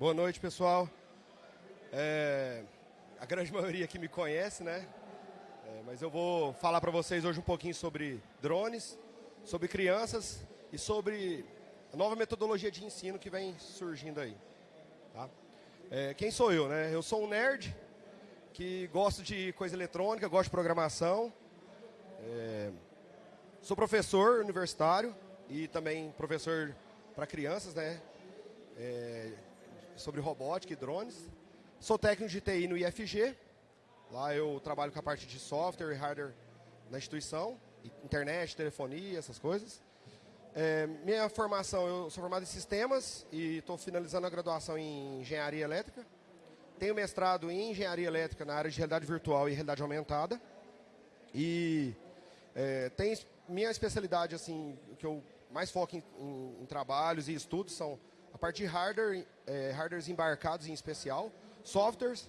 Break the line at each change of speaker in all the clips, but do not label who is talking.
Boa noite, pessoal. É, a grande maioria aqui me conhece, né? É, mas eu vou falar para vocês hoje um pouquinho sobre drones, sobre crianças e sobre a nova metodologia de ensino que vem surgindo aí. Tá? É, quem sou eu, né? Eu sou um nerd que gosto de coisa eletrônica, gosto de programação. É, sou professor universitário e também professor para crianças, né? Sobre robótica e drones. Sou técnico de TI no IFG. Lá eu trabalho com a parte de software e hardware na instituição, internet, telefonia, essas coisas. É, minha formação, eu sou formado em sistemas e estou finalizando a graduação em engenharia elétrica. Tenho mestrado em engenharia elétrica na área de realidade virtual e realidade aumentada. E é, tem minha especialidade, assim, que eu mais foco em, em, em trabalhos e estudos são a parte de hardware, é, hardwares embarcados em especial, softwares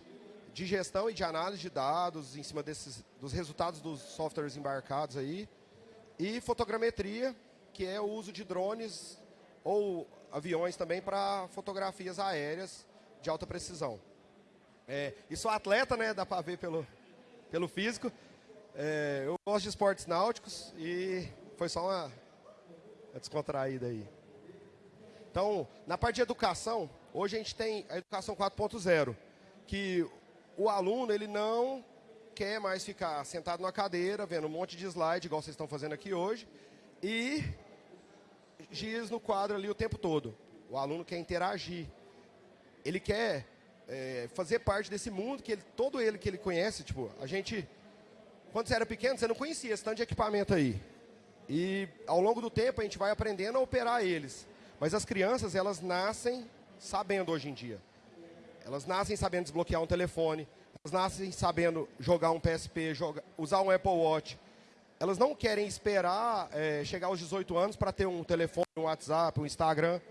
de gestão e de análise de dados em cima desses, dos resultados dos softwares embarcados aí, e fotogrametria, que é o uso de drones ou aviões também para fotografias aéreas de alta precisão. É, e sou atleta, né, dá para ver pelo, pelo físico. É, eu gosto de esportes náuticos e foi só uma, uma descontraída aí. Então, na parte de educação, hoje a gente tem a educação 4.0, que o aluno ele não quer mais ficar sentado na cadeira, vendo um monte de slide, igual vocês estão fazendo aqui hoje, e giz no quadro ali o tempo todo. O aluno quer interagir. Ele quer é, fazer parte desse mundo que ele, todo ele que ele conhece, tipo, a gente, quando você era pequeno, você não conhecia esse tanto de equipamento aí. E ao longo do tempo a gente vai aprendendo a operar eles. Mas as crianças, elas nascem sabendo hoje em dia. Elas nascem sabendo desbloquear um telefone, elas nascem sabendo jogar um PSP, usar um Apple Watch. Elas não querem esperar é, chegar aos 18 anos para ter um telefone, um WhatsApp, um Instagram.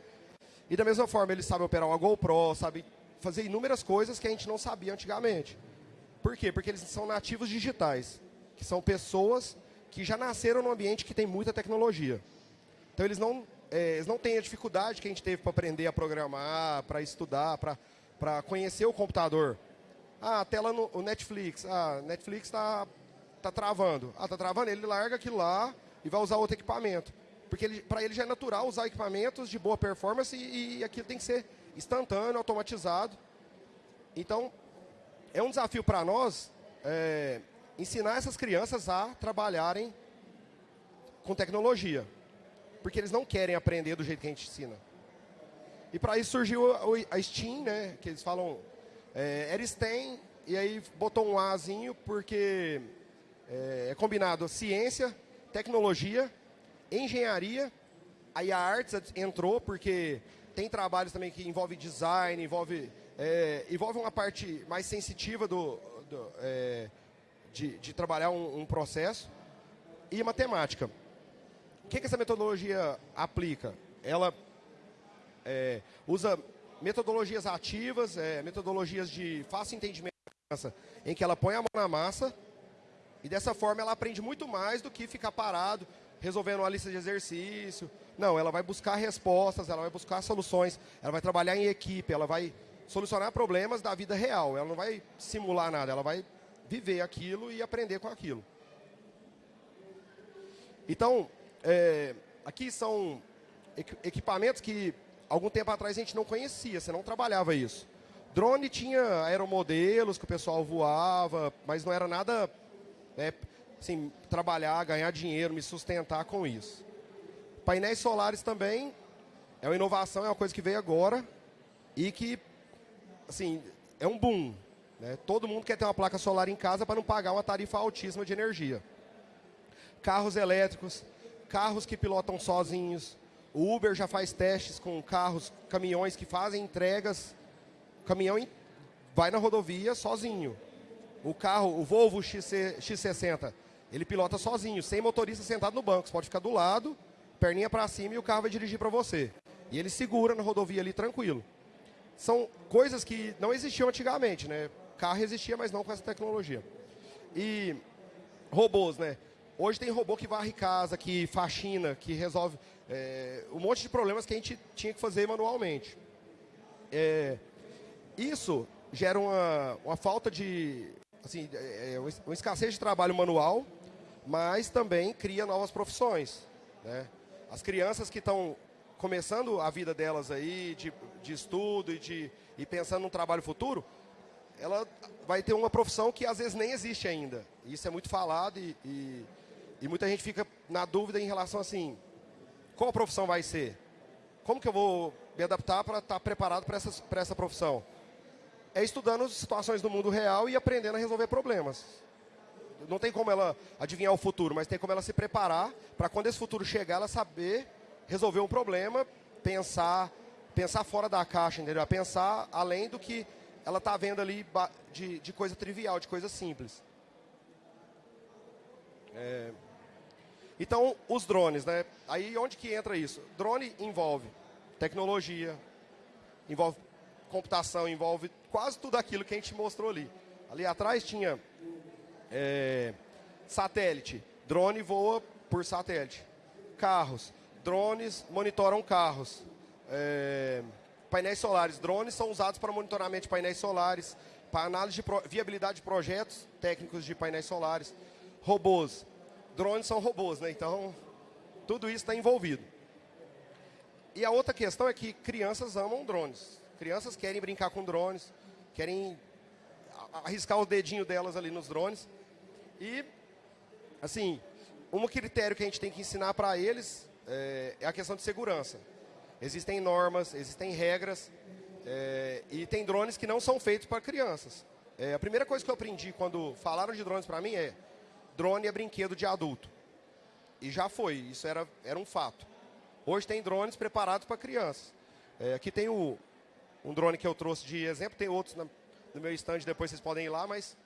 E da mesma forma, eles sabem operar uma GoPro, sabem fazer inúmeras coisas que a gente não sabia antigamente. Por quê? Porque eles são nativos digitais, que são pessoas que já nasceram num ambiente que tem muita tecnologia. Então eles não é, eles não têm a dificuldade que a gente teve para aprender a programar, para estudar, para conhecer o computador. Ah, a tela no o Netflix. Ah, Netflix está tá travando. Ah, está travando? Ele larga aquilo lá e vai usar outro equipamento. Porque para ele já é natural usar equipamentos de boa performance e, e aquilo tem que ser instantâneo, automatizado. Então, é um desafio para nós é, ensinar essas crianças a trabalharem com tecnologia porque eles não querem aprender do jeito que a gente ensina. E para isso surgiu a Steam, né, que eles falam, é, era STEM, e aí botou um Azinho, porque é, é combinado ciência, tecnologia, engenharia, aí a artes entrou, porque tem trabalhos também que envolve design, envolve, é, envolve uma parte mais sensitiva do, do é, de, de, trabalhar um, um processo, e matemática que, que essa metodologia aplica? Ela é, usa metodologias ativas, é, metodologias de fácil entendimento em que ela põe a mão na massa e dessa forma ela aprende muito mais do que ficar parado resolvendo uma lista de exercício. Não, ela vai buscar respostas, ela vai buscar soluções, ela vai trabalhar em equipe, ela vai solucionar problemas da vida real. Ela não vai simular nada, ela vai viver aquilo e aprender com aquilo. Então, é, aqui são equipamentos que algum tempo atrás a gente não conhecia, você não trabalhava isso. Drone tinha aeromodelos que o pessoal voava, mas não era nada, né, assim, trabalhar, ganhar dinheiro, me sustentar com isso. Painéis solares também é uma inovação, é uma coisa que veio agora e que, assim, é um boom. Né? Todo mundo quer ter uma placa solar em casa para não pagar uma tarifa altíssima de energia. Carros elétricos, carros que pilotam sozinhos. O Uber já faz testes com carros, caminhões que fazem entregas. O caminhão vai na rodovia sozinho. O carro, o Volvo XC, X60, ele pilota sozinho, sem motorista sentado no banco. Você pode ficar do lado, perninha para cima e o carro vai dirigir para você. E ele segura na rodovia ali tranquilo. São coisas que não existiam antigamente, né? Carro existia, mas não com essa tecnologia. E robôs, né? Hoje tem robô que varre casa, que faxina, que resolve é, um monte de problemas que a gente tinha que fazer manualmente. É, Isso gera uma, uma falta de. Assim, é, é, uma escassez de trabalho manual, mas também cria novas profissões. Né? As crianças que estão começando a vida delas aí, de, de estudo e, de, e pensando no trabalho futuro, ela vai ter uma profissão que às vezes nem existe ainda. Isso é muito falado e, e, e muita gente fica na dúvida em relação assim, qual profissão vai ser? Como que eu vou me adaptar para estar tá preparado para essa, essa profissão? É estudando situações do mundo real e aprendendo a resolver problemas. Não tem como ela adivinhar o futuro, mas tem como ela se preparar para quando esse futuro chegar, ela saber resolver um problema, pensar, pensar fora da caixa, entendeu? Pensar além do que ela está vendo ali de, de, coisa trivial, de coisa simples. É... Então, os drones, né? Aí onde que entra isso? Drone envolve tecnologia, envolve computação, envolve quase tudo aquilo que a gente mostrou ali. Ali atrás tinha é, satélite, drone voa por satélite. Carros, drones monitoram carros. É, painéis solares, drones são usados para monitoramento de painéis solares, para análise de viabilidade de projetos técnicos de painéis solares. Robôs, drones são robôs, né? Então, tudo isso está envolvido. E a outra questão é que crianças amam drones. Crianças querem brincar com drones, querem arriscar o dedinho delas ali nos drones. E, assim, um critério que a gente tem que ensinar para eles é, é a questão de segurança. Existem normas, existem regras, é, e tem drones que não são feitos para crianças. É, a primeira coisa que eu aprendi quando falaram de drones para mim é drone é brinquedo de adulto. E já foi, isso era, era um fato. Hoje tem drones preparados para crianças. É, aqui tem o, um drone que eu trouxe de exemplo, tem outros na, no meu stand, depois vocês podem ir lá, mas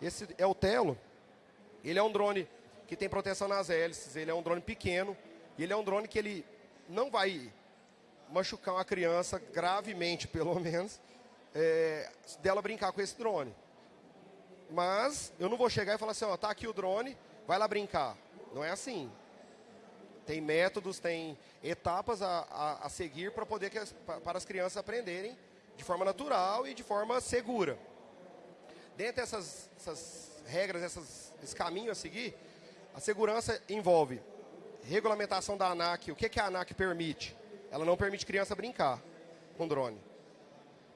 esse é o Telo. Ele é um drone que tem proteção nas hélices, ele é um drone pequeno, e ele é um drone que ele não vai machucar uma criança gravemente, pelo menos, é, dela brincar com esse drone. Mas eu não vou chegar e falar assim, ó, tá aqui o drone, vai lá brincar. Não é assim. Tem métodos, tem etapas a, a, a seguir para poder que as, para as crianças aprenderem de forma natural e de forma segura. Dentre essas, essas regras, essas, esse caminho a seguir, a segurança envolve regulamentação da ANAC. O que, que a ANAC permite? Ela não permite criança brincar com drone.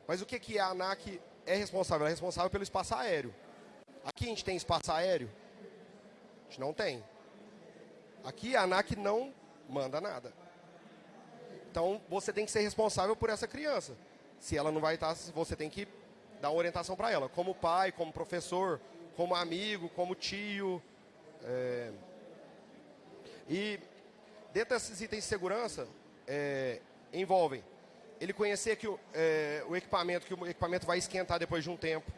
Mas o que, que a ANAC é responsável? Ela é responsável pelo espaço aéreo. Aqui a gente tem espaço aéreo? A gente não tem. Aqui a ANAC não manda nada. Então você tem que ser responsável por essa criança. Se ela não vai estar, você tem que dar uma orientação para ela, como pai, como professor, como amigo, como tio. É... E dentro desses itens de segurança, é, envolvem ele conhecer que o, é, o equipamento, que o equipamento vai esquentar depois de um tempo.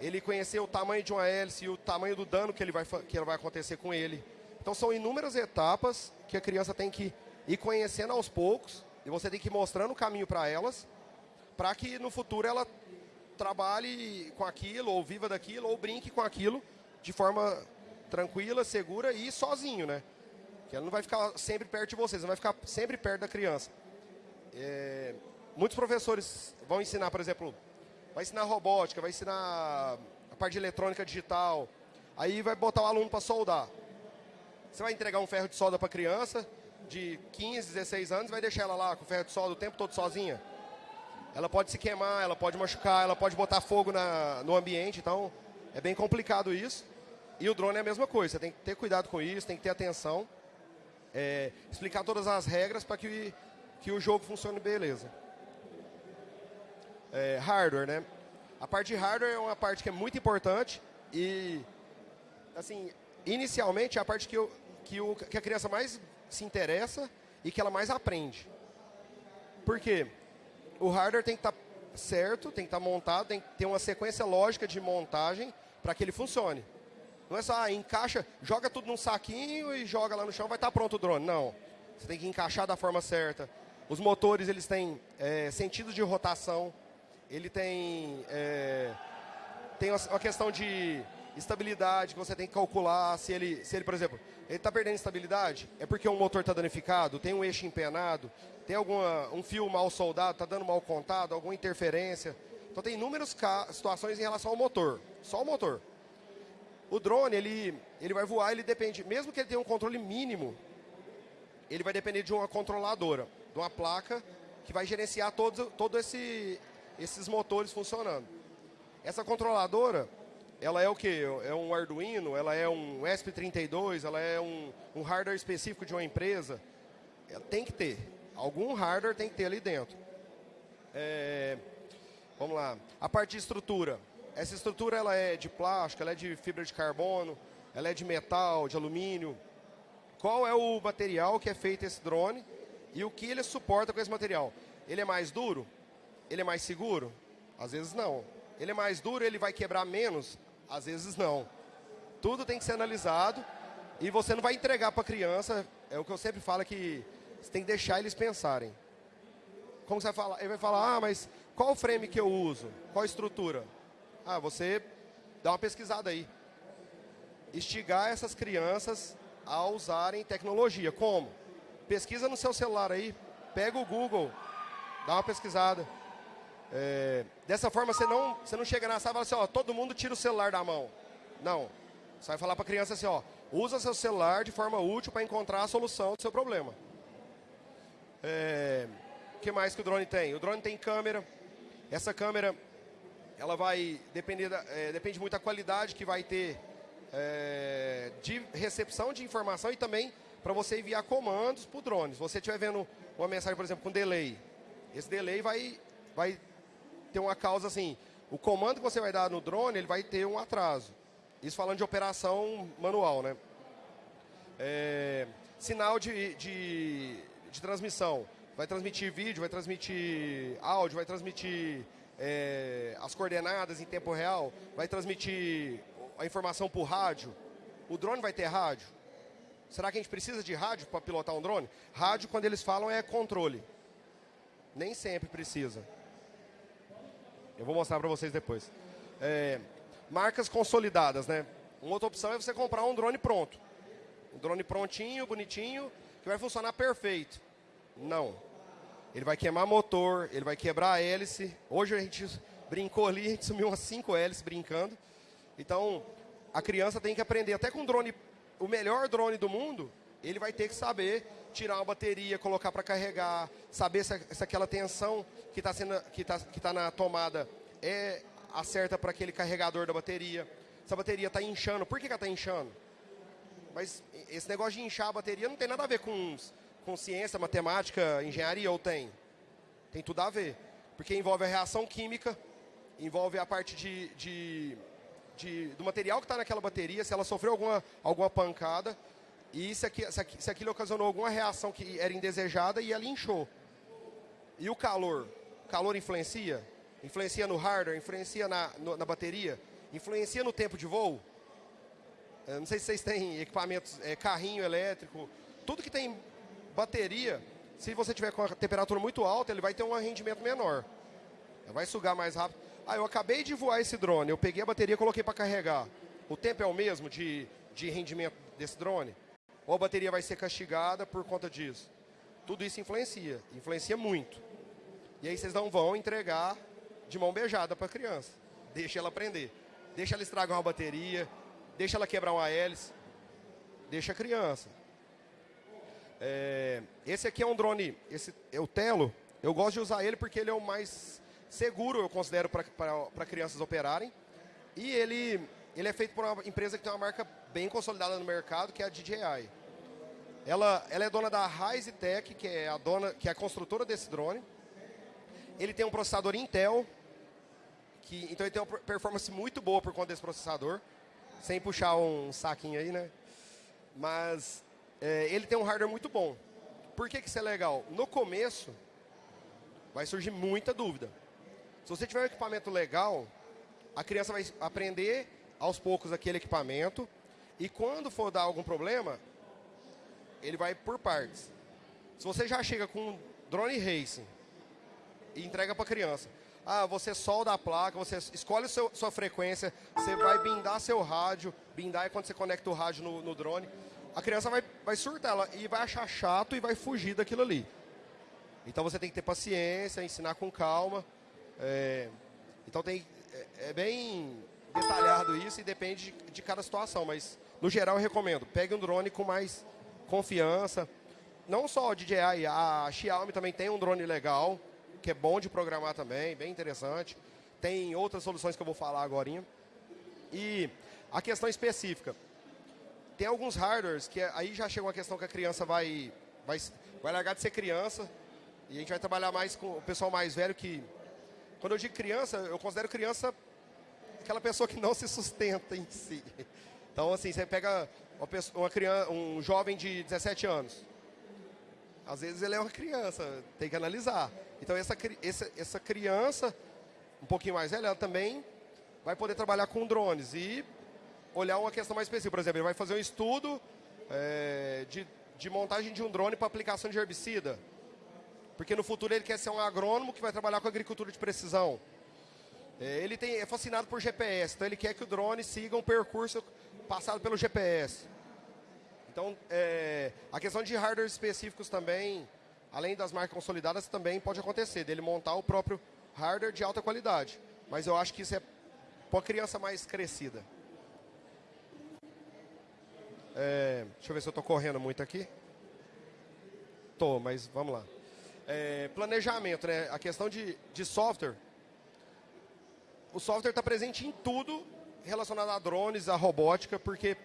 Ele conhecer o tamanho de uma hélice e o tamanho do dano que, ele vai, que vai acontecer com ele. Então são inúmeras etapas que a criança tem que ir conhecendo aos poucos e você tem que ir mostrando o caminho para elas, para que no futuro ela trabalhe com aquilo, ou viva daquilo, ou brinque com aquilo de forma tranquila, segura e sozinho, né? Que ela não vai ficar sempre perto de vocês, ela vai ficar sempre perto da criança. É, muitos professores vão ensinar, por exemplo, vai ensinar robótica, vai ensinar a parte de eletrônica digital, aí vai botar o aluno para soldar. Você vai entregar um ferro de solda para criança de 15, 16 anos, vai deixar ela lá com o ferro de solda o tempo todo sozinha? Ela pode se queimar, ela pode machucar, ela pode botar fogo na, no ambiente, então é bem complicado isso. E o drone é a mesma coisa, você tem que ter cuidado com isso, tem que ter atenção é, explicar todas as regras para que, que o jogo funcione beleza. É, hardware, né? A parte de hardware é uma parte que é muito importante e, assim, inicialmente é a parte que, eu, que, o, que a criança mais se interessa e que ela mais aprende. Por quê? O hardware tem que estar tá certo, tem que estar tá montado, tem que ter uma sequência lógica de montagem para que ele funcione. Não é só, ah, encaixa, joga tudo num saquinho e joga lá no chão, vai estar tá pronto o drone. Não. Você tem que encaixar da forma certa. Os motores, eles têm é, sentido de rotação. Ele tem, é, tem uma questão de estabilidade que você tem que calcular. Se ele, se ele por exemplo, ele está perdendo estabilidade, é porque o motor está danificado, tem um eixo empenado, tem alguma, um fio mal soldado, está dando mal contado, alguma interferência. Então tem inúmeras situações em relação ao motor, só o motor. O drone, ele, ele vai voar, ele depende, mesmo que ele tenha um controle mínimo, ele vai depender de uma controladora, de uma placa que vai gerenciar todos todo esse, esses motores funcionando. Essa controladora, ela é o que? É um Arduino, ela é um ESP32, ela é um, um hardware específico de uma empresa. Ela tem que ter. Algum hardware tem que ter ali dentro. É, vamos lá. A parte de estrutura. Essa estrutura ela é de plástico, ela é de fibra de carbono, ela é de metal, de alumínio. Qual é o material que é feito esse drone e o que ele suporta com esse material? Ele é mais duro? Ele é mais seguro? Às vezes não. Ele é mais duro, ele vai quebrar menos? Às vezes não. Tudo tem que ser analisado e você não vai entregar para a criança. É o que eu sempre falo que você tem que deixar eles pensarem. Como você vai falar? Ele vai falar, ah, mas qual o frame que eu uso? Qual estrutura? Ah, você dá uma pesquisada aí. Estigar essas crianças a usarem tecnologia. Como? Pesquisa no seu celular aí, pega o Google, dá uma pesquisada. É, dessa forma você não, você não chega na sala e fala assim, ó, todo mundo tira o celular da mão. Não. Você vai falar para a criança assim, ó, usa seu celular de forma útil para encontrar a solução do seu problema. É, o que mais que o drone tem? O drone tem câmera. Essa câmera, ela vai depender, da, é, depende muito da qualidade que vai ter é, de recepção de informação e também para você enviar comandos para o drone. Se você estiver vendo uma mensagem, por exemplo, com delay, esse delay vai, vai ter uma causa assim, o comando que você vai dar no drone, ele vai ter um atraso. Isso falando de operação manual, né? É, sinal de, de, de, transmissão. Vai transmitir vídeo, vai transmitir áudio, vai transmitir é, as coordenadas em tempo real, vai transmitir a informação por rádio. O drone vai ter rádio? Será que a gente precisa de rádio para pilotar um drone? Rádio, quando eles falam, é controle. Nem sempre precisa. Eu vou mostrar para vocês depois. É, marcas consolidadas, né? Uma outra opção é você comprar um drone pronto. Um drone prontinho, bonitinho, que vai funcionar perfeito. Não. Ele vai queimar motor, ele vai quebrar a hélice. Hoje a gente brincou ali, a gente sumiu umas 5 hélices brincando. Então, a criança tem que aprender, até com drone, o melhor drone do mundo, ele vai ter que saber tirar uma bateria, colocar para carregar, saber se, se, aquela tensão que está que tá, que tá na tomada é a certa para aquele carregador da bateria. Se a bateria está inchando, por que, que ela está inchando? Mas esse negócio de inchar a bateria não tem nada a ver com, com ciência, matemática, engenharia, ou tem? Tem tudo a ver. Porque envolve a reação química, envolve a parte de, de de, do material que está naquela bateria, se ela sofreu alguma, alguma pancada e se, aqui, se, se aquilo ocasionou alguma reação que era indesejada e ela inchou. E o calor? O calor influencia? Influencia no hardware? Influencia na, no, na bateria? Influencia no tempo de voo? Eu não sei se vocês têm equipamentos, é, carrinho elétrico, tudo que tem bateria, se você tiver com a temperatura muito alta, ele vai ter um rendimento menor. Vai sugar mais rápido. Ah, eu acabei de voar esse drone, eu peguei a bateria e coloquei para carregar. O tempo é o mesmo de, de rendimento desse drone? Ou a bateria vai ser castigada por conta disso? Tudo isso influencia, influencia muito. E aí vocês não vão entregar de mão beijada para a criança. Deixa ela aprender. Deixa ela estragar uma bateria, deixa ela quebrar uma hélice. Deixa a criança. É, esse aqui é um drone, esse é o Telo. Eu gosto de usar ele porque ele é o mais seguro, eu considero, para crianças operarem. E ele, ele é feito por uma empresa que tem uma marca bem consolidada no mercado, que é a DJI. Ela, ela é dona da Rise Tech, que é a dona, que é a construtora desse drone. Ele tem um processador Intel, que então ele tem uma performance muito boa por conta desse processador, sem puxar um saquinho aí, né? Mas é, ele tem um hardware muito bom. Por que, que isso é legal? No começo, vai surgir muita dúvida. Se você tiver um equipamento legal, a criança vai aprender aos poucos aquele equipamento e quando for dar algum problema, ele vai por partes. Se você já chega com um drone racing e entrega para criança, ah, você solda a placa, você escolhe seu, sua frequência, você vai bindar seu rádio, bindar é quando você conecta o rádio no, no drone, a criança vai, vai surtar ela e vai achar chato e vai fugir daquilo ali. Então você tem que ter paciência, ensinar com calma. É, Então tem, é, é bem detalhado isso e depende de, de cada situação, mas no geral eu recomendo, pegue um drone com mais confiança. Não só a DJI, a Xiaomi também tem um drone legal, que é bom de programar também, bem interessante. Tem outras soluções que eu vou falar agora. E a questão específica. Tem alguns hardwares que aí já chega uma questão que a criança vai, vai, vai largar de ser criança e a gente vai trabalhar mais com o pessoal mais velho que... Quando eu digo criança, eu considero criança aquela pessoa que não se sustenta em si. Então, assim, você pega uma, pessoa, uma criança, um jovem de 17 anos. Às vezes ele é uma criança, tem que analisar. Então, essa, essa, essa criança, um pouquinho mais velha, ela também vai poder trabalhar com drones e olhar uma questão mais específica. Por exemplo, ele vai fazer um estudo é, de, de montagem de um drone para aplicação de herbicida. Porque no futuro ele quer ser um agrônomo que vai trabalhar com agricultura de precisão. É, ele tem, é fascinado por GPS, então ele quer que o drone siga um percurso passado pelo GPS. Então, é, a questão de hardware específicos também, além das marcas consolidadas, também pode acontecer, dele montar o próprio hardware de alta qualidade. Mas eu acho que isso é para criança mais crescida. É, deixa eu ver se eu estou correndo muito aqui. Tô, mas vamos lá. É, planejamento, né? A questão de, de software. O software está presente em tudo relacionado a drones, a robótica, porque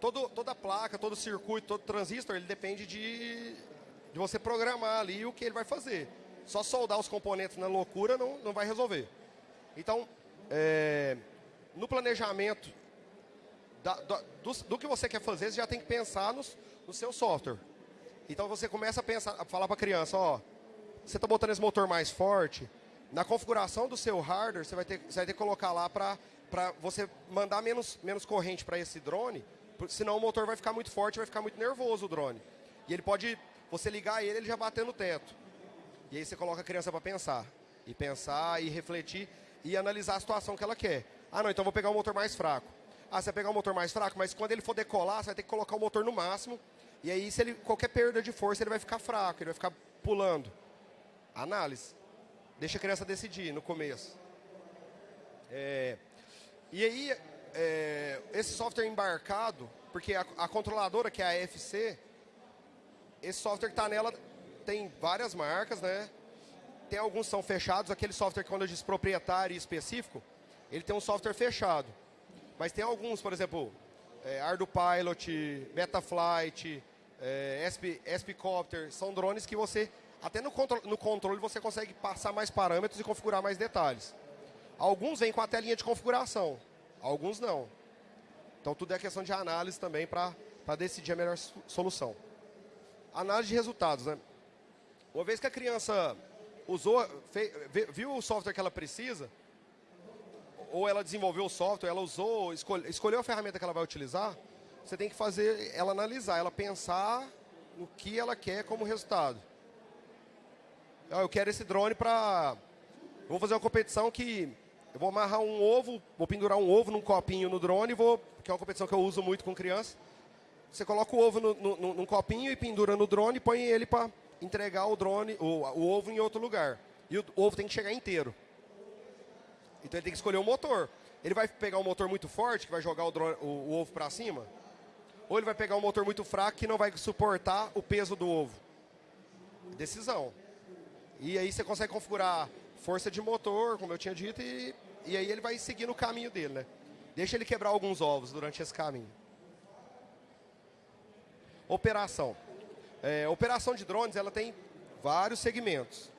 todo, toda placa, todo circuito, todo transistor, ele depende de, de você programar ali o que ele vai fazer. Só soldar os componentes na loucura não, não vai resolver. Então, é, no planejamento da, da, do, do, que você quer fazer, você já tem que pensar nos, no seu software. Então você começa a pensar, a falar para a criança, ó, você está botando esse motor mais forte, na configuração do seu hardware, você vai ter, você vai ter que colocar lá para para você mandar menos, menos corrente para esse drone, senão o motor vai ficar muito forte, vai ficar muito nervoso o drone. E ele pode, você ligar ele, ele já bater no teto. E aí você coloca a criança para pensar. E pensar, e refletir, e analisar a situação que ela quer. Ah, não, então vou pegar um motor mais fraco. Ah, você vai pegar um motor mais fraco, mas quando ele for decolar, você vai ter que colocar o motor no máximo. E aí, se ele, qualquer perda de força, ele vai ficar fraco, ele vai ficar pulando. Análise. Deixa a criança decidir no começo. É, e aí, é, esse software embarcado, porque a, a, controladora, que é a FC, esse software que está nela tem várias marcas, né? Tem alguns são fechados, aquele software que quando eu disse proprietário e específico, ele tem um software fechado. Mas tem alguns, por exemplo, é, Ardo Pilot, Betaflight, é, SP, SPCopter, são drones que você, até no, contro no controle, você consegue passar mais parâmetros e configurar mais detalhes. Alguns vêm com a telinha de configuração, alguns não. Então tudo é questão de análise também para decidir a melhor solução. Análise de resultados, né? Uma vez que a criança usou, fez, viu o software que ela precisa, ou ela desenvolveu o software, ela usou, escolhe, escolheu a ferramenta que ela vai utilizar, você tem que fazer ela analisar, ela pensar no que ela quer como resultado. Eu quero esse drone para... Vou fazer uma competição que eu vou amarrar um ovo, vou pendurar um ovo num copinho no drone, vou, que é uma competição que eu uso muito com criança. Você coloca o ovo no, no, num copinho e pendura no drone e põe ele para entregar o drone, o, o, ovo em outro lugar. E o, o ovo tem que chegar inteiro. Então ele tem que escolher o motor. Ele vai pegar um motor muito forte, que vai jogar o, drone, o, o ovo para cima, ou ele vai pegar um motor muito fraco que não vai suportar o peso do ovo. Decisão. E aí você consegue configurar força de motor, como eu tinha dito, e, e aí ele vai seguir no caminho dele, né? Deixa ele quebrar alguns ovos durante esse caminho. Operação. É, operação de drones, ela tem vários segmentos.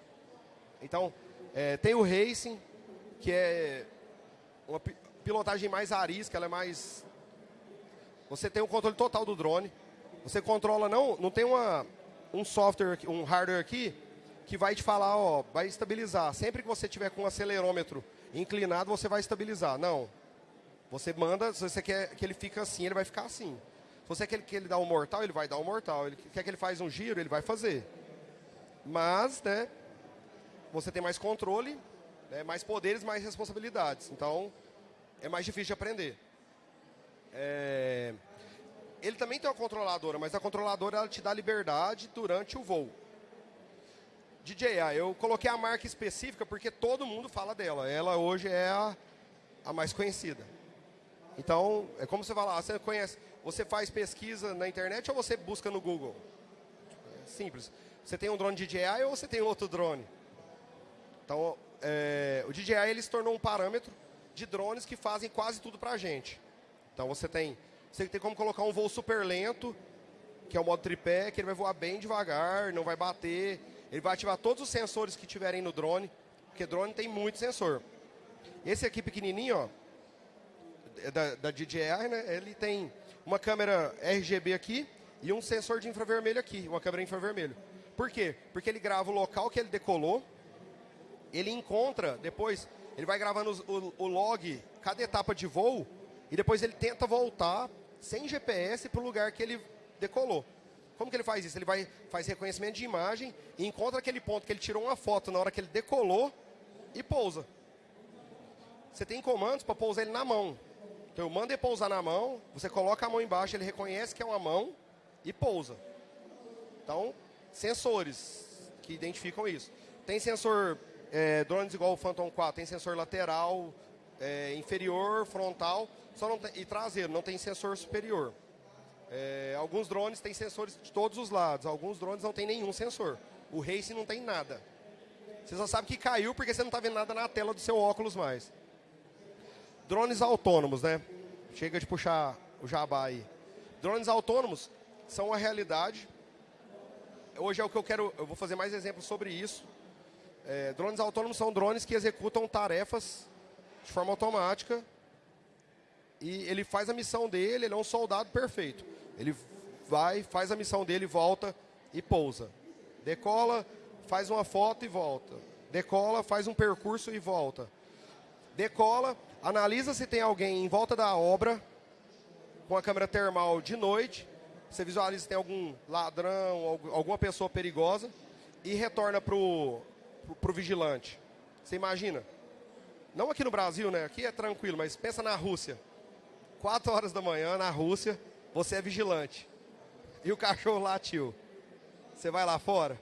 Então, é, tem o racing, que é uma pilotagem mais arisca, ela é mais... Você tem o controle total do drone. Você controla, não, não tem uma, um software, um hardware aqui, que vai te falar, ó, vai estabilizar. Sempre que você tiver com o acelerômetro inclinado, você vai estabilizar. Não. Você manda, se você quer que ele fique assim, ele vai ficar assim. Se você quer que ele dá um mortal, ele vai dar um mortal. Ele quer que ele faz um giro, ele vai fazer. Mas, né, você tem mais controle, né, mais poderes, mais responsabilidades. Então, é mais difícil de aprender. É... Ele também tem uma controladora, mas a controladora ela te dá liberdade durante o voo. DJI, eu coloquei a marca específica porque todo mundo fala dela. Ela hoje é a, a mais conhecida. Então, é como você falar, você conhece, você faz pesquisa na internet ou você busca no Google? É simples. Você tem um drone DJI ou você tem outro drone? Então, é, o DJI ele se tornou um parâmetro de drones que fazem quase tudo para a gente. Então, você tem, você tem como colocar um voo super lento, que é o modo tripé, que ele vai voar bem devagar, não vai bater, ele vai ativar todos os sensores que tiverem no drone, porque drone tem muito sensor. Esse aqui pequenininho, ó, é da, da DJI, né, ele tem uma câmera RGB aqui e um sensor de infravermelho aqui, uma câmera infravermelho. Por quê? Porque ele grava o local que ele decolou, ele encontra, depois, ele vai gravando o, o log, cada etapa de voo, e depois ele tenta voltar sem GPS para o lugar que ele decolou. Como que ele faz isso? Ele vai, faz reconhecimento de imagem e encontra aquele ponto que ele tirou uma foto na hora que ele decolou e pousa. Você tem comandos para pousar ele na mão. Então eu mando ele pousar na mão, você coloca a mão embaixo, ele reconhece que é uma mão e pousa. Então, sensores que identificam isso. Tem sensor, é, drones igual o Phantom 4, tem sensor lateral, é, inferior, frontal só não tem, e traseiro, não tem sensor superior. É, alguns drones têm sensores de todos os lados, alguns drones não tem nenhum sensor. O Race não tem nada. Você só sabe que caiu porque você não está vendo nada na tela do seu óculos mais. Drones autônomos, né? Chega de puxar o jabá aí. Drones autônomos são uma realidade. Hoje é o que eu quero, eu vou fazer mais exemplos sobre isso. É, drones autônomos são drones que executam tarefas de forma automática e ele faz a missão dele, ele é um soldado perfeito. Ele vai, faz a missão dele, volta e pousa. Decola, faz uma foto e volta. Decola, faz um percurso e volta. Decola, analisa se tem alguém em volta da obra com a câmera termal de noite. Você visualiza se tem algum ladrão, alguma pessoa perigosa e retorna para o vigilante. Você imagina? Não aqui no Brasil, né? Aqui é tranquilo, mas pensa na Rússia. Quatro horas da manhã, na Rússia, você é vigilante. E o cachorro latiu. Você vai lá fora?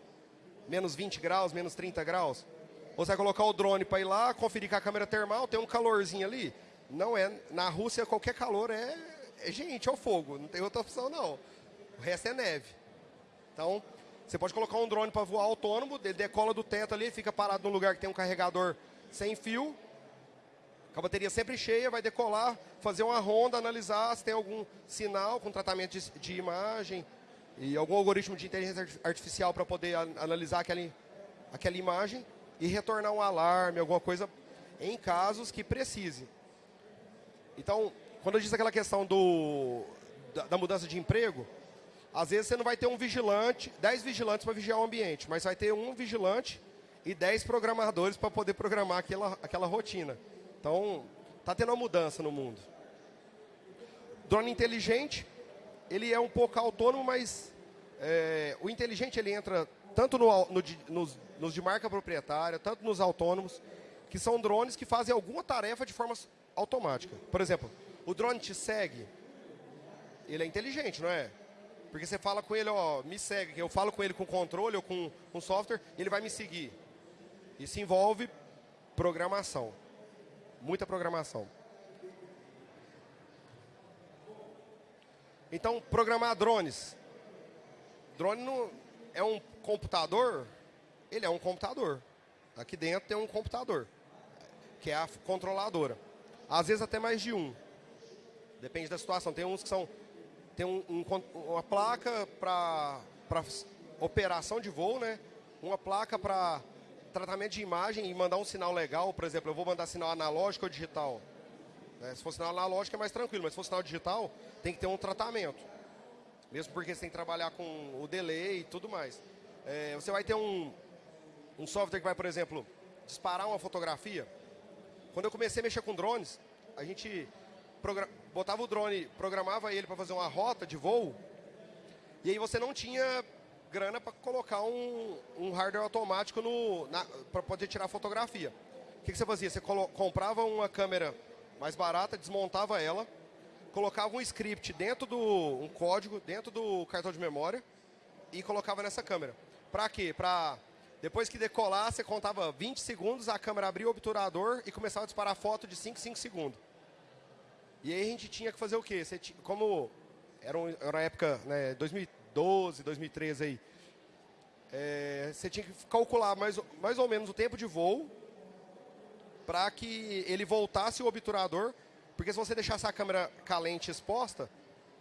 Menos 20 graus, menos 30 graus? Você vai colocar o drone para ir lá, conferir com a câmera termal, tem um calorzinho ali? Não é. Na Rússia, qualquer calor é, é gente, é o fogo. Não tem outra opção, não. O resto é neve. Então, você pode colocar um drone para voar autônomo, ele decola do teto ali, fica parado num lugar que tem um carregador sem fio, a bateria sempre cheia, vai decolar, fazer uma ronda, analisar se tem algum sinal com tratamento de, de imagem e algum algoritmo de inteligência artificial para poder analisar aquela, aquela imagem e retornar um alarme, alguma coisa em casos que precise. Então, quando eu disse aquela questão do, da, da mudança de emprego, às vezes você não vai ter um vigilante, 10 vigilantes para vigiar o ambiente, mas vai ter um vigilante e 10 programadores para poder programar aquela, aquela rotina. Então, está tendo uma mudança no mundo. Drone inteligente, ele é um pouco autônomo, mas é, o inteligente ele entra tanto no, no, nos, nos de marca proprietária, tanto nos autônomos, que são drones que fazem alguma tarefa de forma automática. Por exemplo, o drone te segue, ele é inteligente, não é? Porque você fala com ele, ó, me segue, eu falo com ele com controle ou com, com software, ele vai me seguir. Isso envolve programação muita programação. Então, programar drones. Drone não é um computador? Ele é um computador. Aqui dentro tem um computador, que é a controladora. Às vezes até mais de um. Depende da situação. Tem uns que são... Tem um, um, uma placa para operação de voo, né? Uma placa para tratamento de imagem e mandar um sinal legal, por exemplo, eu vou mandar sinal analógico ou digital. É, se for sinal analógico é mais tranquilo, mas se for sinal digital, tem que ter um tratamento. Mesmo porque você tem que trabalhar com o delay e tudo mais. É, você vai ter um, um software que vai, por exemplo, disparar uma fotografia. Quando eu comecei a mexer com drones, a gente botava o drone, programava ele para fazer uma rota de voo, e aí você não tinha grana para colocar um, um, hardware automático para poder tirar fotografia. O que, que você fazia? Você comprava uma câmera mais barata, desmontava ela, colocava um script dentro do um código dentro do cartão de memória e colocava nessa câmera. Para quê? Para Depois que decolar, você contava 20 segundos, a câmera abria o obturador e começava a disparar foto de 5 5 segundos. E aí a gente tinha que fazer o quê? Tinha, como era, um, era uma época, né, 2012, 2013 aí, é, você tinha que calcular mais, mais ou menos o tempo de voo para que ele voltasse o obturador, porque se você deixasse a câmera calente exposta,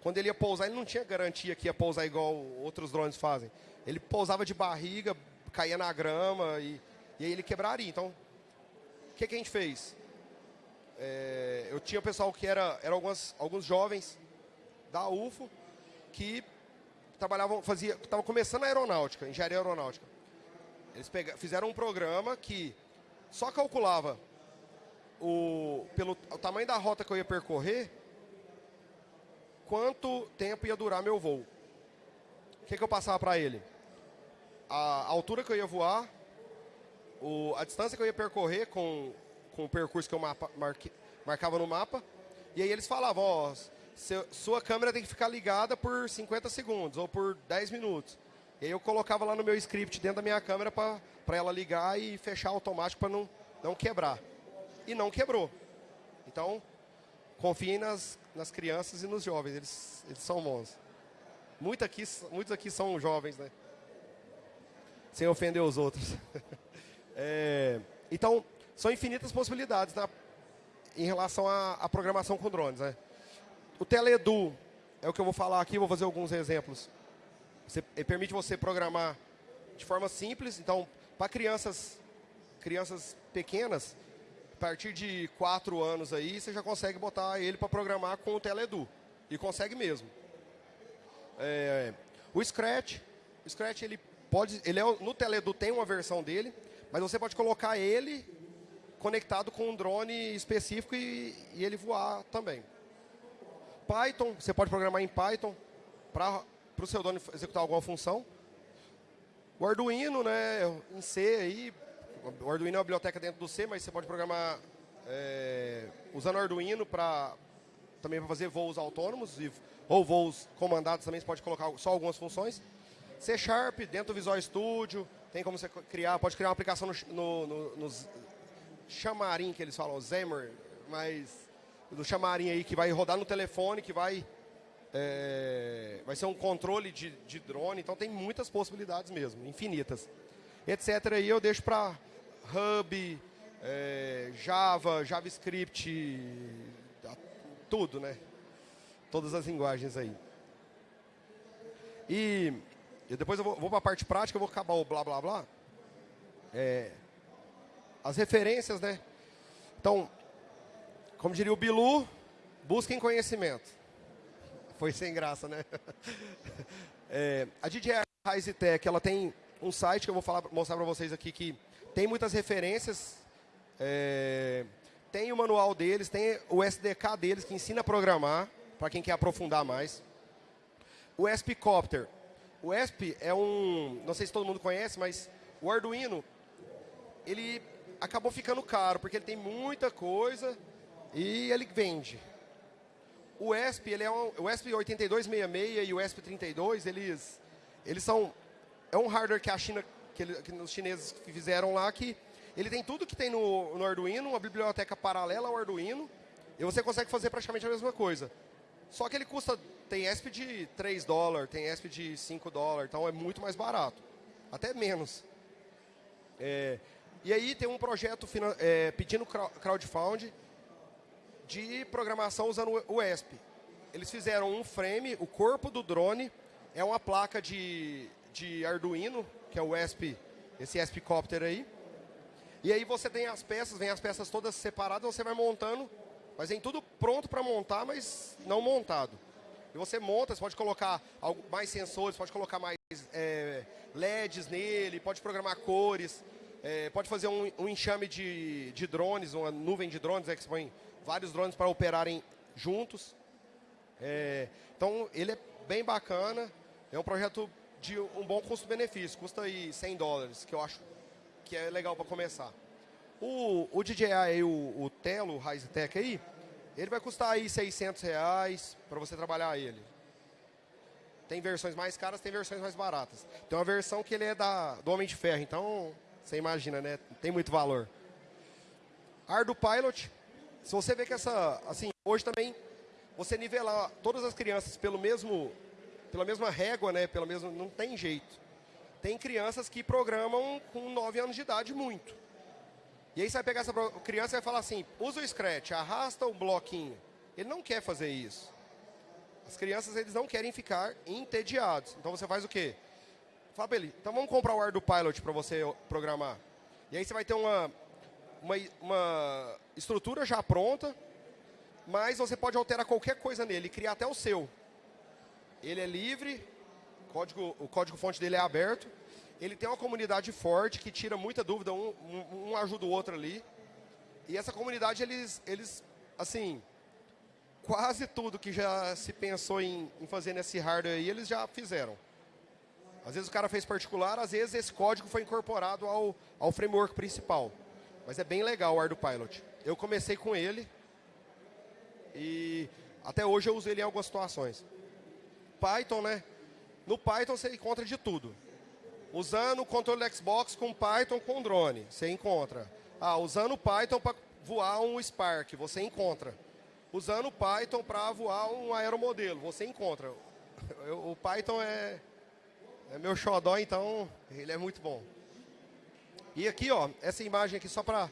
quando ele ia pousar, ele não tinha garantia que ia pousar igual outros drones fazem. Ele pousava de barriga, caía na grama e, e aí ele quebraria. Então, o que, que a gente fez? É, eu tinha pessoal que era, era algumas, alguns jovens da UFO que trabalhavam, fazia, estavam começando a aeronáutica, engenharia aeronáutica. Eles pega, fizeram um programa que só calculava o, pelo o tamanho da rota que eu ia percorrer, quanto tempo ia durar meu voo. O que, que eu passava para ele? A altura que eu ia voar, o, a distância que eu ia percorrer com, com o percurso que eu mapa, marque, marcava no mapa. E aí eles falavam, ó, seu, sua câmera tem que ficar ligada por 50 segundos ou por 10 minutos. E aí eu colocava lá no meu script dentro da minha câmera para ela ligar e fechar automático para não, não quebrar. E não quebrou. Então, confiem nas, nas crianças e nos jovens, eles, eles são bons. Muito aqui, muitos aqui são jovens, né? Sem ofender os outros. é, então, são infinitas possibilidades na, em relação à, à programação com drones, né? O Teledu é o que eu vou falar aqui, vou fazer alguns exemplos. Você, ele permite você programar de forma simples. Então, para crianças, crianças pequenas, a partir de 4 anos aí, você já consegue botar ele para programar com o Teledu. E consegue mesmo. É, o Scratch, o Scratch ele pode, ele é, no Teledu tem uma versão dele, mas você pode colocar ele conectado com um drone específico e, e ele voar também. Python, você pode programar em Python para o seu drone executar alguma função. O Arduino, né, em C aí, o Arduino é uma biblioteca dentro do C, mas você pode programar é, usando o Arduino para também para fazer voos autônomos e, ou voos comandados também, você pode colocar só algumas funções. C Sharp, dentro do Visual Studio, tem como você criar, pode criar uma aplicação no, no, no, nos Xamarin, que eles falam, Xamarin, mas do Xamarin aí, que vai rodar no telefone, que vai, é, vai ser um controle de, de drone, então tem muitas possibilidades mesmo, infinitas. Etc. aí eu deixo para Hub, é, Java, JavaScript, tudo, né? Todas as linguagens aí. E, e depois eu vou, vou para a parte prática, eu vou acabar o blá blá blá. É, as referências, né? Então, como diria o Bilu, busquem conhecimento. Foi sem graça, né? É, a DJI Rise Tech, ela tem um site que eu vou falar, mostrar para vocês aqui que tem muitas referências. É, tem o manual deles, tem o SDK deles que ensina a programar, para quem quer aprofundar mais. O ESP-Copter. O ESP é um, não sei se todo mundo conhece, mas o Arduino, ele acabou ficando caro, porque ele tem muita coisa e ele vende. O ESP, ele é um, o ESP 8266 e o ESP 32, eles, eles são é um hardware que a China, que, ele, que os chineses fizeram lá, que ele tem tudo que tem no, no Arduino, uma biblioteca paralela ao Arduino, e você consegue fazer praticamente a mesma coisa. Só que ele custa, tem ESP de 3 dólares, tem ESP de 5 dólares, então é muito mais barato. Até menos. É, e aí tem um projeto é, pedindo crowdfunding de programação usando o ESP. Eles fizeram um frame, o corpo do drone é uma placa de, de Arduino, que é o ESP, esse ESP Copter aí. E aí você tem as peças, vem as peças todas separadas, você vai montando, mas vem tudo pronto para montar, mas não montado. E você monta, você pode colocar mais sensores, pode colocar mais é, LEDs nele, pode programar cores, é, pode fazer um, um, enxame de, de drones, uma nuvem de drones, é que você põe vários drones para operarem juntos. É, então, ele é bem bacana, é um projeto de um bom custo-benefício, custa aí 100 dólares, que eu acho que é legal para começar. O, o DJI, o, o Telo, o Risetech aí, ele vai custar aí 600 reais para você trabalhar ele. Tem versões mais caras, tem versões mais baratas. Tem uma versão que ele é da, do Homem de Ferro, então você imagina, né? Tem muito valor. Ardo Pilot, se você vê que essa, assim, hoje também você nivelar todas as crianças pelo mesmo, pela mesma régua, né? Pelo mesmo, não tem jeito. Tem crianças que programam com 9 anos de idade muito. E aí você vai pegar essa criança e vai falar assim, usa o Scratch, arrasta o bloquinho. Ele não quer fazer isso. As crianças, eles não querem ficar entediados. Então você faz o quê? Fala pra ele, então vamos comprar o Ardo Pilot para você programar. E aí você vai ter uma, uma, uma estrutura já pronta, mas você pode alterar qualquer coisa nele, criar até o seu. Ele é livre, código, o código-fonte dele é aberto. Ele tem uma comunidade forte que tira muita dúvida, um, um, um ajuda o outro ali. E essa comunidade, eles, eles assim, quase tudo que já se pensou em, em fazer nesse hardware aí, eles já fizeram. Às vezes o cara fez particular, às vezes esse código foi incorporado ao, ao framework principal. Mas é bem legal o ArduPilot. Eu comecei com ele e até hoje eu uso ele em algumas situações. Python, né? No Python você encontra de tudo. Usando o controle Xbox com Python com drone, você encontra. Ah, usando o Python para voar um Spark, você encontra usando Python para voar um aeromodelo. Você encontra. O Python é, é meu xodó, então ele é muito bom. E aqui, ó, essa imagem aqui só para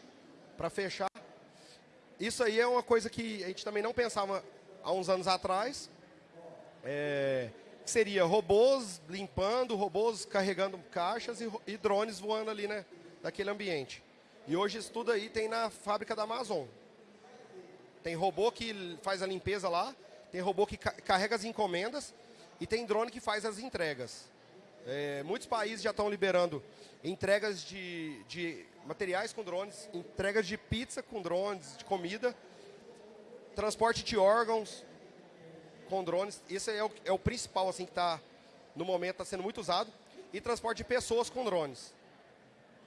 fechar. Isso aí é uma coisa que a gente também não pensava há uns anos atrás. É, que seria robôs limpando, robôs carregando caixas e, e drones voando ali, né? Daquele ambiente. E hoje isso tudo aí tem na fábrica da Amazon. Tem robô que faz a limpeza lá, tem robô que carrega as encomendas e tem drone que faz as entregas. É, muitos países já estão liberando entregas de, de materiais com drones, entregas de pizza com drones, de comida, transporte de órgãos com drones. Esse é o, é o principal assim que está no momento está sendo muito usado e transporte de pessoas com drones.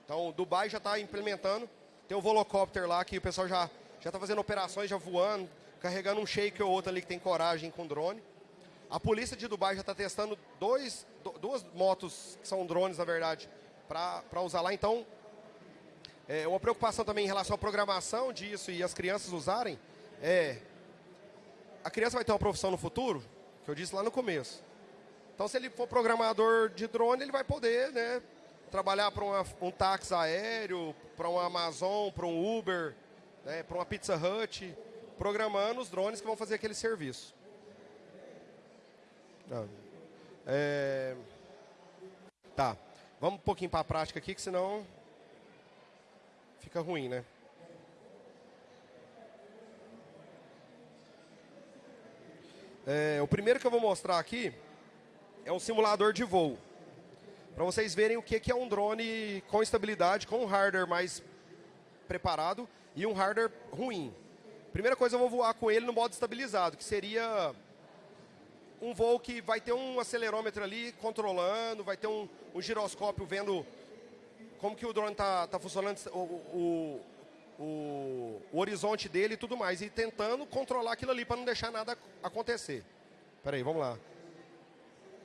Então, Dubai já está implementando. Tem o Volocopter lá que o pessoal já já está fazendo operações, já voando, carregando um shake ou outro ali que tem coragem com drone. A polícia de Dubai já está testando dois, duas motos, que são drones, na verdade, para usar lá. Então, é, uma preocupação também em relação à programação disso e as crianças usarem é... A criança vai ter uma profissão no futuro, que eu disse lá no começo. Então, se ele for programador de drone, ele vai poder né, trabalhar para um táxi aéreo, para um Amazon, para um Uber, né, para uma Pizza Hut, programando os drones que vão fazer aquele serviço. É... Tá, vamos um pouquinho para a prática aqui, que senão fica ruim, né? É, o primeiro que eu vou mostrar aqui é um simulador de voo. Para vocês verem o que é um drone com estabilidade, com um hardware mais preparado e um hardware ruim. Primeira coisa, eu vou voar com ele no modo estabilizado, que seria um voo que vai ter um acelerômetro ali controlando, vai ter um, um giroscópio vendo como que o drone está tá funcionando, o, o, o, o, horizonte dele e tudo mais, e tentando controlar aquilo ali para não deixar nada acontecer. Peraí, vamos lá.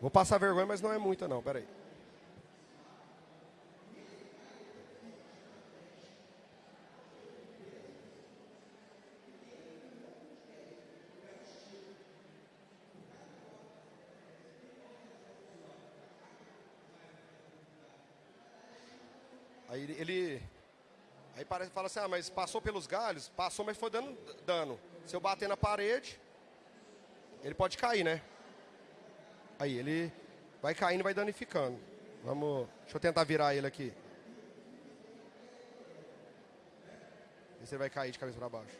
Vou passar vergonha, mas não é muita não, peraí. Aí ele, ele aí parece, fala assim, ah, mas passou pelos galhos? Passou, mas foi dando dano. Se eu bater na parede, ele pode cair, né? Aí ele vai caindo vai danificando. Vamos, deixa eu tentar virar ele aqui. Ver se ele vai cair de cabeça para baixo.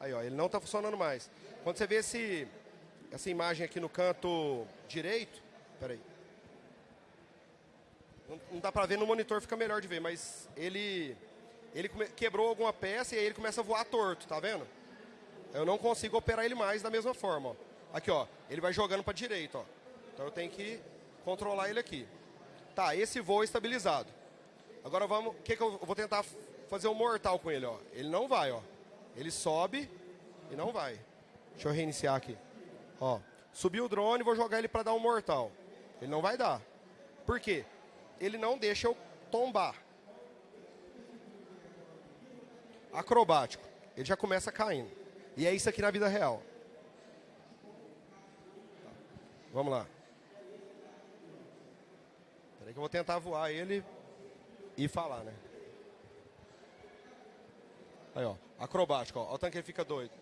Aí, ó, ele não está funcionando mais. Quando você vê esse, essa imagem aqui no canto direito, peraí. Não, dá para ver no monitor, fica melhor de ver, mas ele, ele quebrou alguma peça e aí ele começa a voar torto, tá vendo? Eu não consigo operar ele mais da mesma forma, ó. Aqui, ó, ele vai jogando para direita, ó. Então eu tenho que controlar ele aqui. Tá, esse voo é estabilizado. Agora vamos, o que que eu vou tentar fazer um mortal com ele, ó. Ele não vai, ó. Ele sobe e não vai. Deixa eu reiniciar aqui. Ó, subir o drone e vou jogar ele para dar um mortal. Ele não vai dar. Por quê? Ele não deixa eu tombar. Acrobático. Ele já começa caindo. E é isso aqui na vida real. Vamos lá. Peraí que eu vou tentar voar ele e falar, né? Aí, ó. Acrobático, ó. Olha o tanque ele fica doido.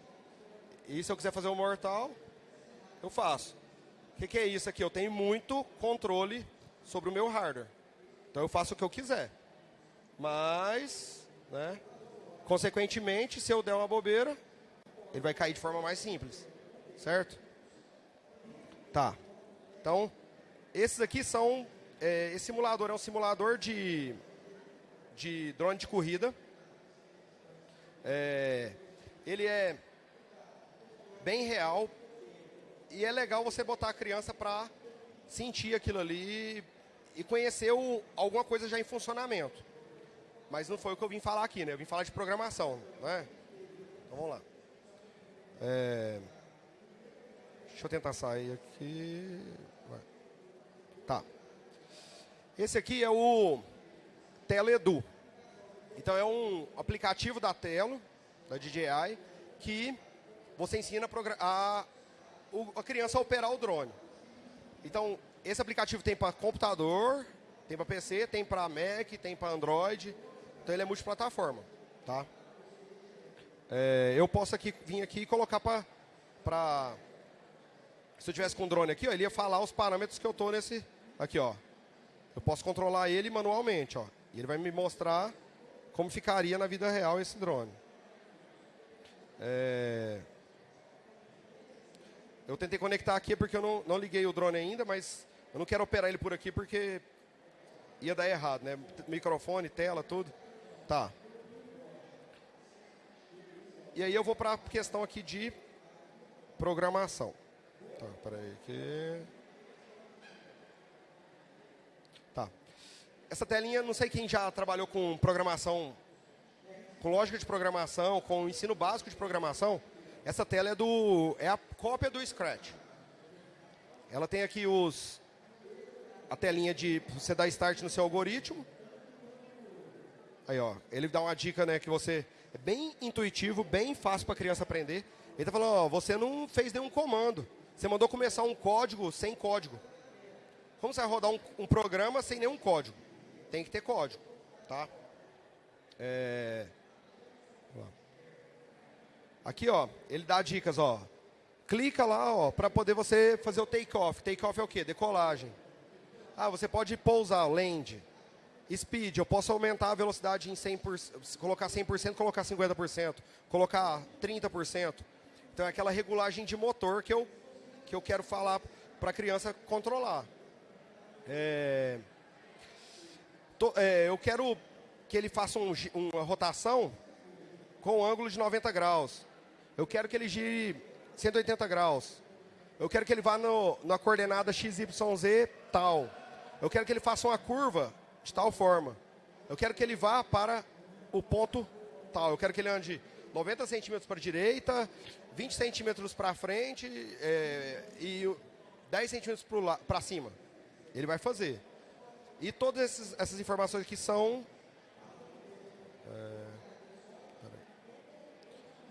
E se eu quiser fazer um mortal, eu faço. O que, que é isso aqui? Eu tenho muito controle sobre o meu hardware. Então eu faço o que eu quiser. Mas, né? Consequentemente, se eu der uma bobeira, ele vai cair de forma mais simples. Certo? Tá. Então, esses aqui são... É, esse simulador é um simulador de, de drone de corrida. É, ele é bem real e é legal você botar a criança para sentir aquilo ali e conhecer o, alguma coisa já em funcionamento. Mas não foi o que eu vim falar aqui, né? Eu vim falar de programação, né? Então vamos lá. É... Deixa eu tentar sair aqui. Tá. Esse aqui é o Teledu. Então é um aplicativo da Telo, da DJI, que você ensina a, a criança a operar o drone. Então, esse aplicativo tem para computador, tem para PC, tem para Mac, tem para Android. Então ele é multiplataforma, tá? É, eu posso aqui vir aqui e colocar para se eu tivesse com o drone aqui, ó, ele ia falar os parâmetros que eu estou nesse aqui, ó. Eu posso controlar ele manualmente, ó. E ele vai me mostrar como ficaria na vida real esse drone. É... Eu tentei conectar aqui porque eu não, não liguei o drone ainda, mas eu não quero operar ele por aqui porque ia dar errado, né? Microfone, tela, tudo. Tá. E aí eu vou para a questão aqui de programação. Tá, peraí aqui. Tá. Essa telinha, não sei quem já trabalhou com programação, com lógica de programação, com ensino básico de programação. Essa tela é, do, é a cópia do Scratch. Ela tem aqui os, a telinha de você dar start no seu algoritmo. Aí, ó, ele dá uma dica, né, que você é bem intuitivo, bem fácil para a criança aprender. Ele está falando, ó, você não fez nenhum comando. Você mandou começar um código sem código. Como você vai rodar um, um programa sem nenhum código? Tem que ter código, tá? É... Aqui, ó, ele dá dicas, ó. Clica lá, ó, para poder você fazer o take-off. Take-off é o quê? Decolagem. Ah, você pode pousar, land. Speed, eu posso aumentar a velocidade em 100%, colocar 100%, colocar 50%, colocar 30%. Então é aquela regulagem de motor que eu, que eu quero falar para a criança controlar. É, é, eu quero que ele faça um, uma rotação com um ângulo de 90 graus. Eu quero que ele gire 180 graus. Eu quero que ele vá no, na coordenada XYZ tal. Eu quero que ele faça uma curva de tal forma. Eu quero que ele vá para o ponto tal. Eu quero que ele ande 90 centímetros para a direita, 20 centímetros para frente é, e 10 centímetros para cima. Ele vai fazer. E todas essas, informações aqui são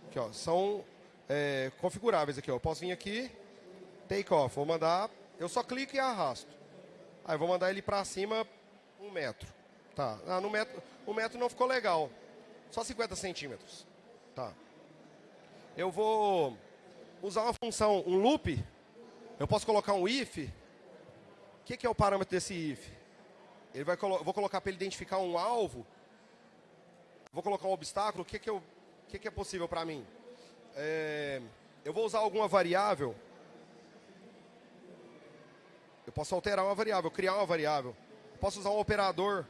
Aqui, ó, são é, configuráveis aqui. Ó. Eu posso vir aqui, take off, vou mandar, eu só clico e arrasto. Aí eu vou mandar ele para cima um metro. Tá. Ah, no metro, o metro não ficou legal. Só 50 centímetros. Tá. Eu vou usar uma função, um loop. Eu posso colocar um if. O que, que é o parâmetro desse if? Ele vai colo vou colocar para ele identificar um alvo. Vou colocar um obstáculo. O que, que que, que, é possível para mim? É, eu vou usar alguma variável. Eu posso alterar uma variável, criar uma variável. Eu posso usar um operador.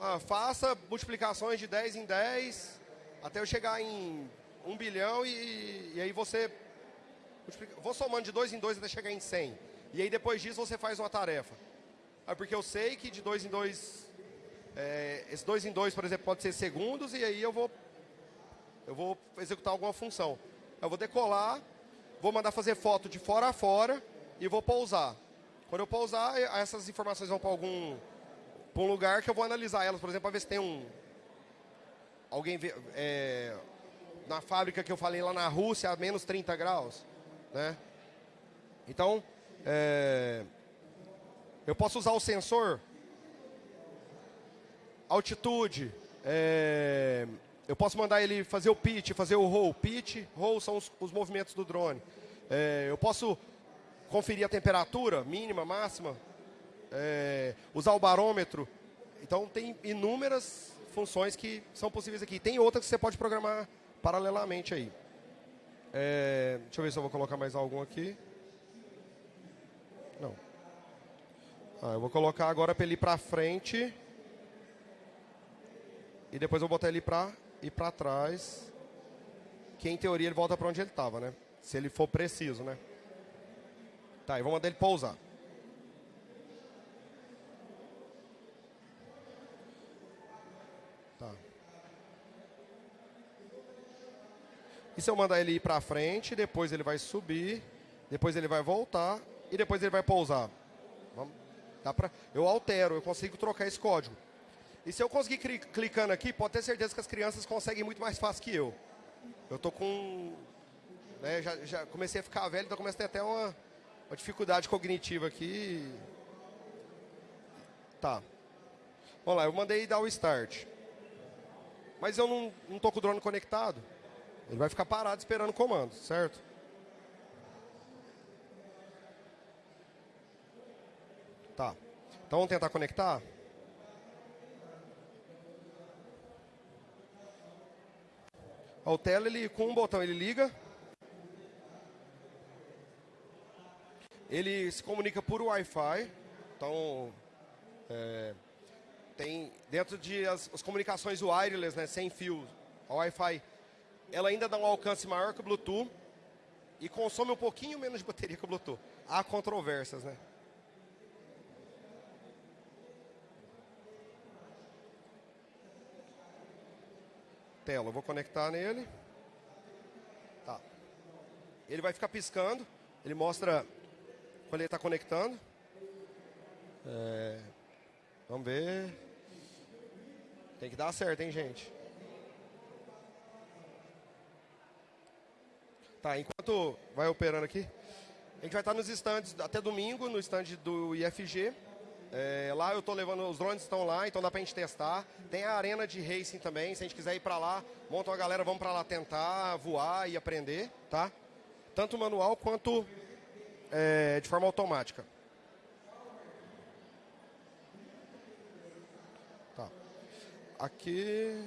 Ah, faça multiplicações de 10 em 10 até eu chegar em 1 bilhão e, e aí você... Vou somando de 2 em 2 até chegar em 100. E aí depois disso você faz uma tarefa. Ah, porque eu sei que de 2 em 2... É, esse 2 em 2, por exemplo, pode ser segundos e aí eu vou eu vou executar alguma função. Eu vou decolar vou mandar fazer foto de fora a fora e vou pousar. Quando eu pousar, essas informações vão para algum para um lugar que eu vou analisar elas, por exemplo, para ver se tem um alguém é, na fábrica que eu falei lá na Rússia a menos 30 graus, né? Então, é, eu posso usar o sensor, altitude, é, eu posso mandar ele fazer o pitch, fazer o roll. Pitch, roll são os, os movimentos do drone. Eu posso conferir a temperatura mínima, máxima, é, usar o barômetro. Então tem inúmeras funções que são possíveis aqui. Tem outras que você pode programar paralelamente aí. É, deixa eu ver se eu vou colocar mais algum aqui. Não. Ah, eu vou colocar agora para ele ir para frente. E depois eu vou botar ele para ir para trás. Que em teoria ele volta para onde ele estava, né? Se ele for preciso, né? Tá, e vou mandar ele pousar. Tá. E se eu mandar ele ir para frente, depois ele vai subir, depois ele vai voltar e depois ele vai pousar. Vamos, dá pra, eu altero, eu consigo trocar esse código. E se eu conseguir clicando aqui, pode ter certeza que as crianças conseguem muito mais fácil que eu. Eu tô com... Né, já, já comecei a ficar velho, então comecei a ter até uma, uma dificuldade cognitiva aqui. Tá. Vamos lá, eu mandei dar o start. Mas eu não, não tô com o drone conectado. Ele vai ficar parado esperando o comando, certo? Tá. Então vamos tentar conectar? O tela, ele, com um botão, ele liga. Ele se comunica por Wi-Fi. Então, é, tem dentro de as, as, comunicações wireless, né, sem fio, a Wi-Fi, ela ainda dá um alcance maior que o Bluetooth e consome um pouquinho menos de bateria que o Bluetooth. Há controvérsias, né? tela. Eu vou conectar nele. Tá. Ele vai ficar piscando. Ele mostra quando ele está conectando. É, vamos ver. Tem que dar certo, hein, gente? Tá, enquanto vai operando aqui, a gente vai estar nos estandes até domingo, no stand do IFG. É, lá eu estou levando, os drones estão lá, então dá para a gente testar. Tem a arena de racing também, se a gente quiser ir para lá, monta uma galera, vamos para lá tentar voar e aprender, tá? Tanto manual quanto é, de forma automática. Tá. Aqui...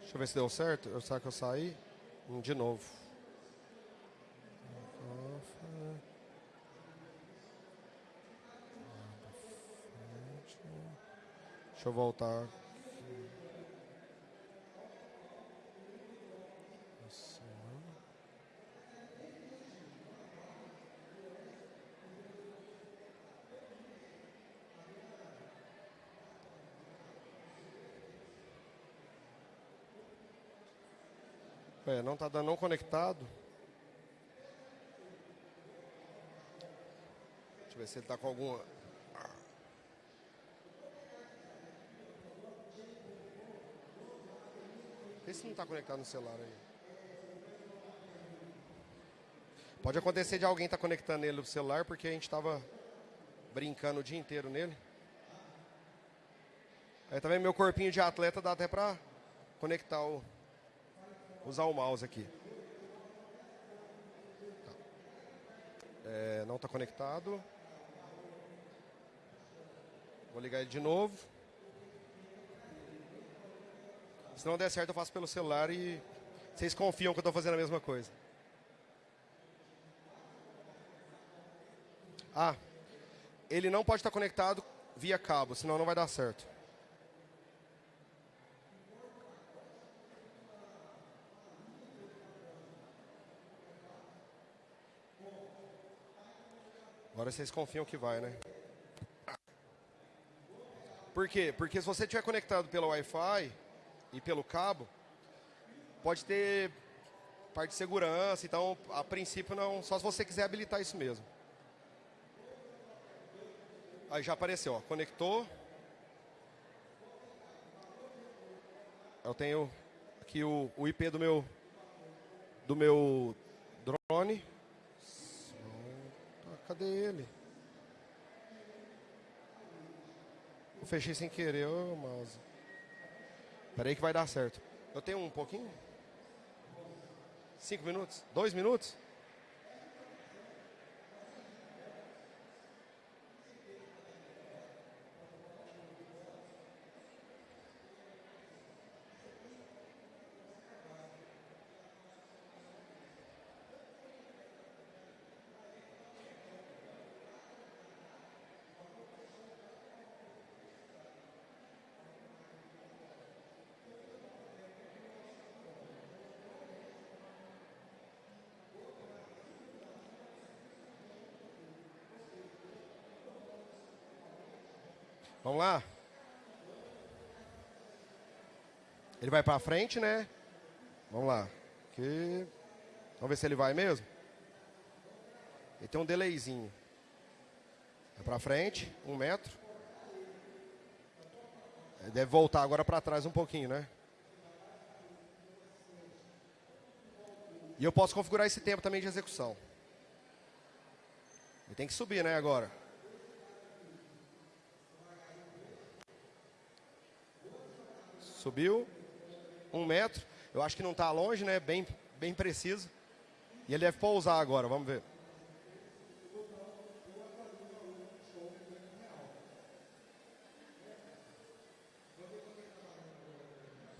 Deixa eu ver se deu certo. Será que eu saí? De novo. Deixa eu voltar. É, não está dando não conectado. Deixa eu ver se ele está com alguma Vê se não está conectado no celular aí. Pode acontecer de alguém estar tá conectando ele no celular porque a gente estava brincando o dia inteiro nele. Aí também meu corpinho de atleta dá até para conectar o usar o mouse aqui. Tá. É, não está conectado. Vou ligar ele de novo. Se não der certo, eu faço pelo celular e vocês confiam que eu estou fazendo a mesma coisa. Ah, ele não pode estar conectado via cabo, senão não vai dar certo. Agora vocês confiam que vai, né? Por quê? Porque se você estiver conectado pelo Wi-Fi, e pelo cabo, pode ter parte de segurança, então a princípio não, só se você quiser habilitar isso mesmo. Aí já apareceu, ó, conectou. Eu tenho aqui o, o IP do meu do meu drone. Cadê ele? Eu fechei sem querer, ô mouse. Peraí que vai dar certo. Eu tenho um pouquinho? Cinco minutos? Dois minutos? Vamos lá? Ele vai para frente, né? Vamos lá. Aqui. Vamos ver se ele vai mesmo. Ele tem um delayzinho. É para frente, um metro. Ele deve voltar agora para trás um pouquinho, né? E eu posso configurar esse tempo também de execução. Ele tem que subir, né, agora. Subiu. Um metro. Eu acho que não está longe, né? Bem, bem preciso. E ele deve pousar agora, vamos ver.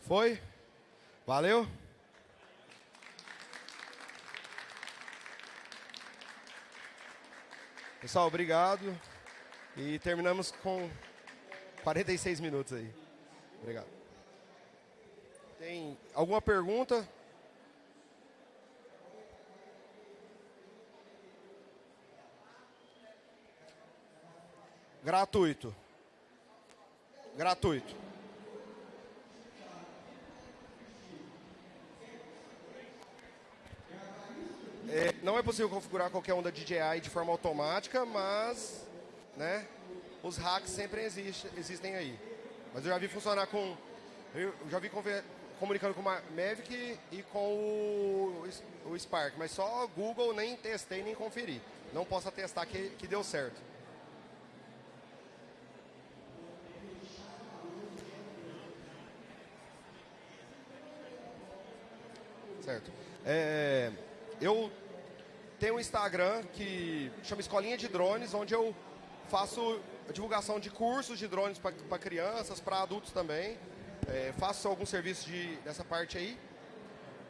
Foi? Valeu? Pessoal, obrigado. E terminamos com 46 minutos aí. Obrigado. Tem alguma pergunta? Gratuito. Gratuito. É, não é possível configurar qualquer onda DJI de forma automática, mas né, os hacks sempre existe, existem aí. Mas eu já vi funcionar com. Eu já vi comunicando com o Mavic e com o, o Spark, mas só Google nem testei nem conferi. Não posso atestar que, que deu certo. Certo. É, eu tenho um Instagram que chama Escolinha de Drones, onde eu faço divulgação de cursos de drones para crianças, para adultos também. É, faço algum serviço de, dessa parte aí.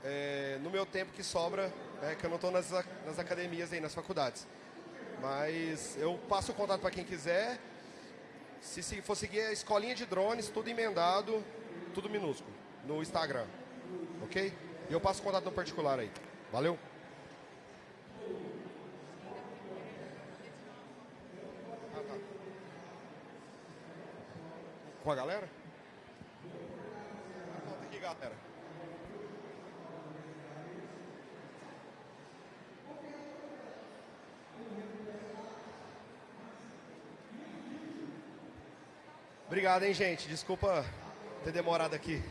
É, no meu tempo que sobra, é, que eu não estou nas, nas academias aí, nas faculdades. Mas eu passo o contato para quem quiser. Se, se for seguir a escolinha de drones, tudo emendado, tudo minúsculo, no Instagram. Ok? E eu passo o contato no particular aí. Valeu? Ah, tá. Com a galera? Galera. Obrigado, hein, gente. Desculpa ter demorado aqui.